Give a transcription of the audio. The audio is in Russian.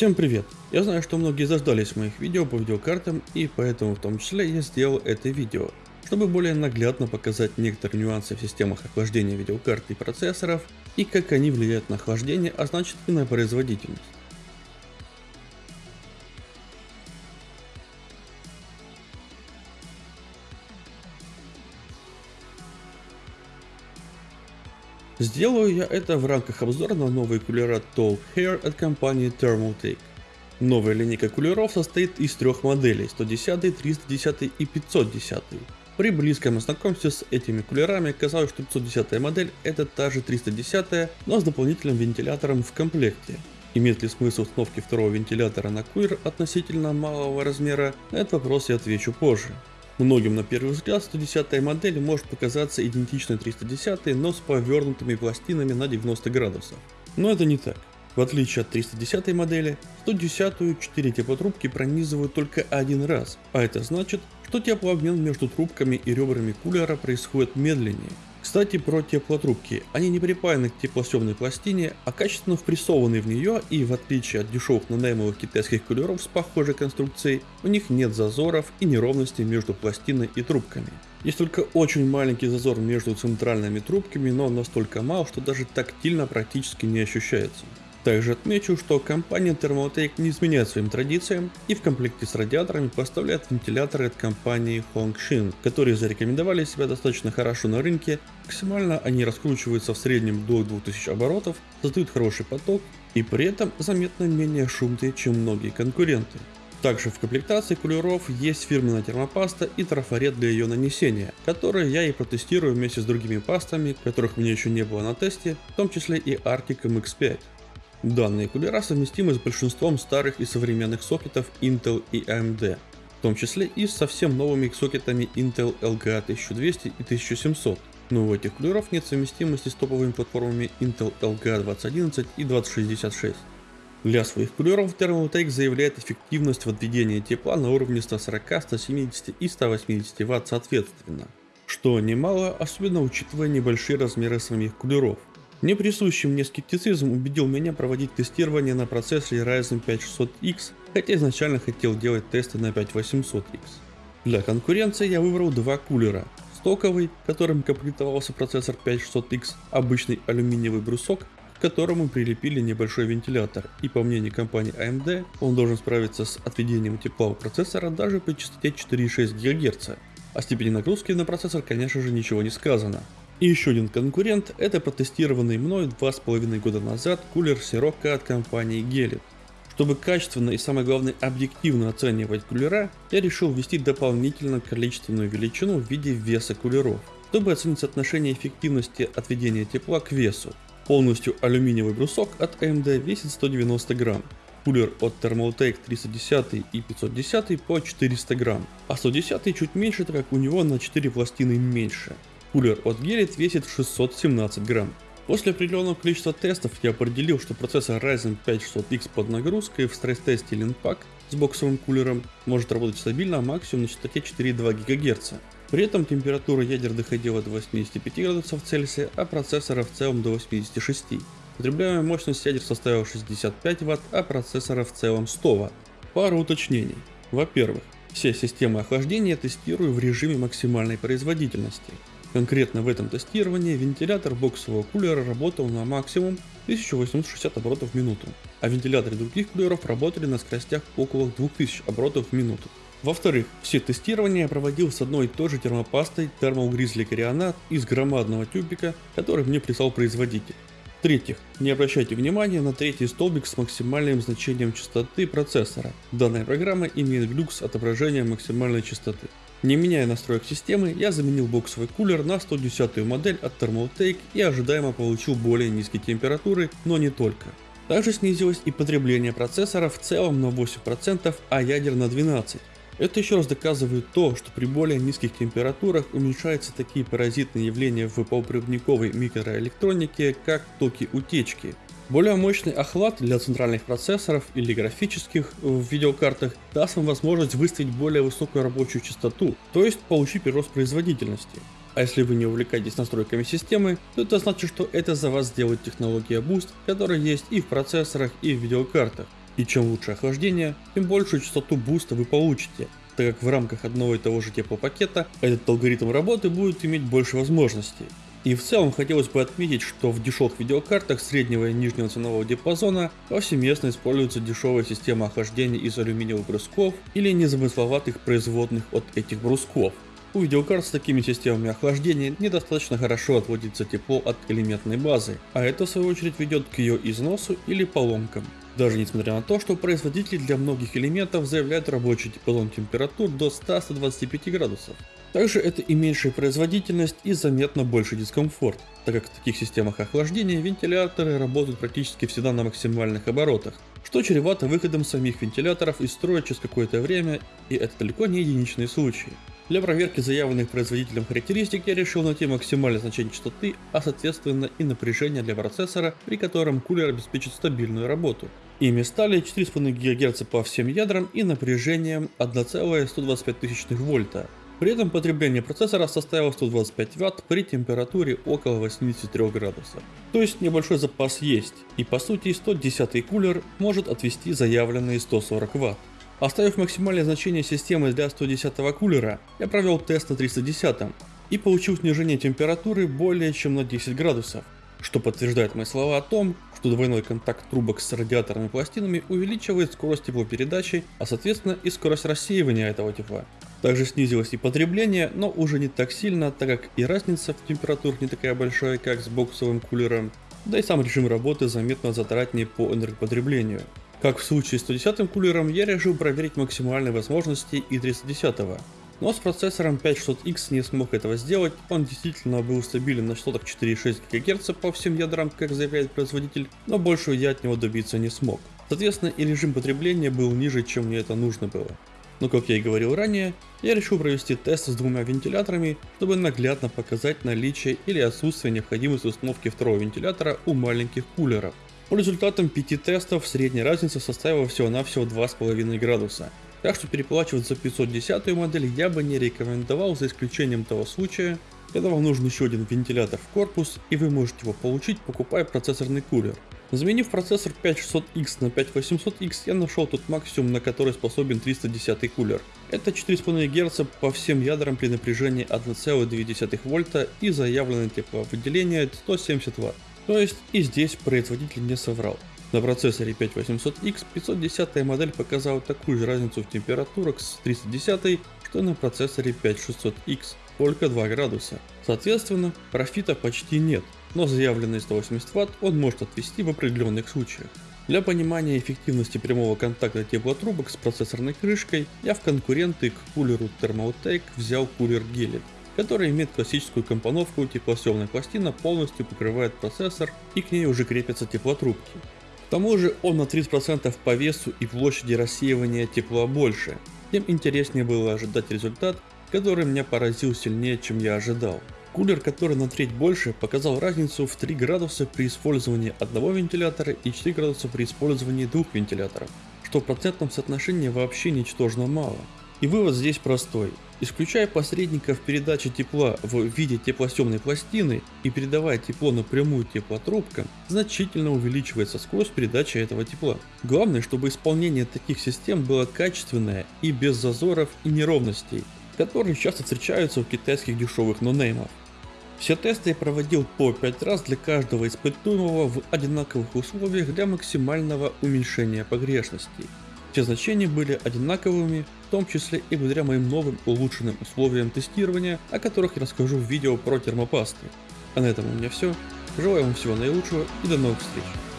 Всем привет! Я знаю, что многие заждались моих видео по видеокартам и поэтому в том числе я сделал это видео, чтобы более наглядно показать некоторые нюансы в системах охлаждения видеокарт и процессоров и как они влияют на охлаждение, а значит и на производительность. Сделаю я это в рамках обзора на новые кулера Tall Hair от компании Thermaltake. Новая линейка кулеров состоит из трех моделей 110, 310 и 510. При близком знакомстве с этими кулерами казалось, что 510 модель это та же 310, но с дополнительным вентилятором в комплекте. Имеет ли смысл установки второго вентилятора на кулер относительно малого размера, на этот вопрос я отвечу позже. Многим на первый взгляд 110 модель может показаться идентичной 310, но с повернутыми пластинами на 90 градусов. Но это не так. В отличие от 310 модели, 110-ю 4 теплотрубки пронизывают только один раз, а это значит, что теплообмен между трубками и ребрами кулера происходит медленнее. Кстати, про теплотрубки. Они не припаяны к теплосъемной пластине, а качественно впрессованы в нее и в отличие от дешевых нанаймовых китайских кулеров с похожей конструкцией, у них нет зазоров и неровностей между пластиной и трубками. Есть только очень маленький зазор между центральными трубками, но он настолько мал, что даже тактильно практически не ощущается. Также отмечу, что компания Thermaltake не изменяет своим традициям и в комплекте с радиаторами поставляет вентиляторы от компании Hongshin, которые зарекомендовали себя достаточно хорошо на рынке, максимально они раскручиваются в среднем до 2000 оборотов, создают хороший поток и при этом заметно менее шумные, чем многие конкуренты. Также в комплектации кулеров есть фирменная термопаста и трафарет для ее нанесения, которые я и протестирую вместе с другими пастами, которых у меня еще не было на тесте, в том числе и Arctic MX5. Данные кулера совместимы с большинством старых и современных сокетов Intel и AMD, в том числе и с совсем новыми сокетами Intel LGA 1200 и 1700. Но у этих кулеров нет совместимости с топовыми платформами Intel LGA 2011 и 2066. Для своих кулеров Thermaltake заявляет эффективность в отведении тепла на уровне 140, 170 и 180 Вт соответственно, что немало, особенно учитывая небольшие размеры самих кулеров. Неприсущий мне скептицизм убедил меня проводить тестирование на процессоре Ryzen 5 600X, хотя изначально хотел делать тесты на 5800X. Для конкуренции я выбрал два кулера. Стоковый, которым комплектовался процессор 5600X, обычный алюминиевый брусок, к которому прилепили небольшой вентилятор, и по мнению компании AMD, он должен справиться с отведением тепла у процессора даже при частоте 4,6 ГГц. О степени нагрузки на процессор конечно же ничего не сказано, и еще один конкурент – это протестированный мной 2,5 года назад кулер Sirocco от компании Gelit. Чтобы качественно и самое главное объективно оценивать кулера, я решил ввести дополнительно количественную величину в виде веса кулеров, чтобы оценить соотношение эффективности отведения тепла к весу. Полностью алюминиевый брусок от AMD весит 190 грамм, кулер от Thermaltake 310 и 510 по 400 грамм, а 110 чуть меньше, так как у него на 4 пластины меньше. Кулер от Gelit весит 617 грамм. После определенного количества тестов я определил, что процессор Ryzen 5 600X под нагрузкой в стресс-тесте Linpack с боксовым кулером может работать стабильно максимум на частоте 4,2 ГГц. При этом температура ядер доходила до 85 градусов Цельсия, а процессора в целом до 86. Потребляемая мощность ядер составила 65 Вт, а процессора в целом 100 Вт. Пару уточнений. Во-первых, все системы охлаждения тестирую в режиме максимальной производительности. Конкретно в этом тестировании вентилятор боксового кулера работал на максимум 1860 оборотов в минуту, а вентиляторы других кулеров работали на скоростях около 2000 оборотов в минуту. Во-вторых, все тестирования я проводил с одной и той же термопастой Thermal Grizzly Carionat из громадного тюбика, который мне прислал производитель. В-третьих, не обращайте внимания на третий столбик с максимальным значением частоты процессора. Данная программа имеет глюк с отображением максимальной частоты. Не меняя настроек системы, я заменил боксовый кулер на 110 модель от Thermaltake и ожидаемо получил более низкие температуры, но не только. Также снизилось и потребление процессора в целом на 8%, а ядер на 12%. Это еще раз доказывает то, что при более низких температурах уменьшаются такие паразитные явления в полупроводниковой микроэлектронике, как токи утечки, более мощный охлад для центральных процессоров или графических в видеокартах даст вам возможность выставить более высокую рабочую частоту, то есть получить прирост производительности. А если вы не увлекаетесь настройками системы, то это значит, что это за вас сделает технология Boost, которая есть и в процессорах, и в видеокартах. И чем лучше охлаждение, тем большую частоту буста вы получите, так как в рамках одного и того же теплопакета этот алгоритм работы будет иметь больше возможностей. И в целом хотелось бы отметить, что в дешевых видеокартах среднего и нижнего ценового диапазона повсеместно используется дешевая система охлаждения из алюминиевых брусков или незамысловатых производных от этих брусков. У видеокарт с такими системами охлаждения недостаточно хорошо отводится тепло от элементной базы, а это в свою очередь ведет к ее износу или поломкам. Даже несмотря на то, что производители для многих элементов заявляют рабочий диапазон температур до 100-125 градусов. Также это и меньшая производительность и заметно больше дискомфорт, так как в таких системах охлаждения вентиляторы работают практически всегда на максимальных оборотах, что чревато выходом самих вентиляторов из строя через какое-то время, и это далеко не единичные случаи. Для проверки заявленных производителем характеристик я решил найти максимальное значение частоты, а соответственно и напряжение для процессора, при котором кулер обеспечит стабильную работу. Ими стали 4,5 ГГц по всем ядрам и напряжением 1,125 вольта. При этом потребление процессора составило 125 Вт при температуре около 83 градусов. То есть небольшой запас есть, и по сути 110 кулер может отвести заявленные 140 Вт. Оставив максимальное значение системы для 110 кулера, я провел тест на 310 и получил снижение температуры более чем на 10 градусов, что подтверждает мои слова о том, что двойной контакт трубок с радиаторными пластинами увеличивает скорость теплопередачи, а соответственно и скорость рассеивания этого тепла. Также снизилось и потребление, но уже не так сильно, так как и разница в температурах не такая большая, как с боксовым кулером, да и сам режим работы заметно затратнее по энергопотреблению. Как в случае с 110 кулером, я решил проверить максимальные возможности и 310. Но с процессором 5600X не смог этого сделать, он действительно был стабилен на частотах 4,6 ГГц по всем ядрам, как заявляет производитель, но большего я от него добиться не смог. Соответственно и режим потребления был ниже, чем мне это нужно было. Но как я и говорил ранее, я решил провести тест с двумя вентиляторами, чтобы наглядно показать наличие или отсутствие необходимости установки второго вентилятора у маленьких кулеров. По результатам 5 тестов средняя разница составила всего-навсего 2,5 градуса. Так что переплачивать за 510 модель я бы не рекомендовал за исключением того случая, когда вам нужен еще один вентилятор в корпус и вы можете его получить покупая процессорный кулер. Заменив процессор 5600X на 5800X я нашел тот максимум на который способен 310 кулер. Это 4,5 Гц по всем ядрам при напряжении 1,2 вольта и заявленное тепловыделение 170 Вт. То есть и здесь производитель не соврал. На процессоре 5800X 510 модель показала такую же разницу в температурах с 310, что на процессоре 5600X, только 2 градуса. Соответственно, профита почти нет, но заявленные 180 Вт он может отвести в определенных случаях. Для понимания эффективности прямого контакта теплотрубок с процессорной крышкой, я в конкуренты к кулеру Thermaltake взял кулер Gelit который имеет классическую компоновку, теплосъемная пластина полностью покрывает процессор и к ней уже крепятся теплотрубки. К тому же он на 30% по весу и площади рассеивания тепла больше, тем интереснее было ожидать результат, который меня поразил сильнее, чем я ожидал. Кулер, который на треть больше, показал разницу в 3 градуса при использовании одного вентилятора и 4 градуса при использовании двух вентиляторов, что в процентном соотношении вообще ничтожно мало. И вывод здесь простой. Исключая посредников передачи тепла в виде теплосъемной пластины и передавая тепло напрямую теплотрубкам, значительно увеличивается скорость передачи этого тепла. Главное, чтобы исполнение таких систем было качественное и без зазоров и неровностей, которые часто встречаются у китайских дешевых нонеймов. Все тесты я проводил по 5 раз для каждого испытуемого в одинаковых условиях для максимального уменьшения погрешностей. Все значения были одинаковыми, в том числе и благодаря моим новым улучшенным условиям тестирования, о которых я расскажу в видео про термопасты. А на этом у меня все. Желаю вам всего наилучшего и до новых встреч.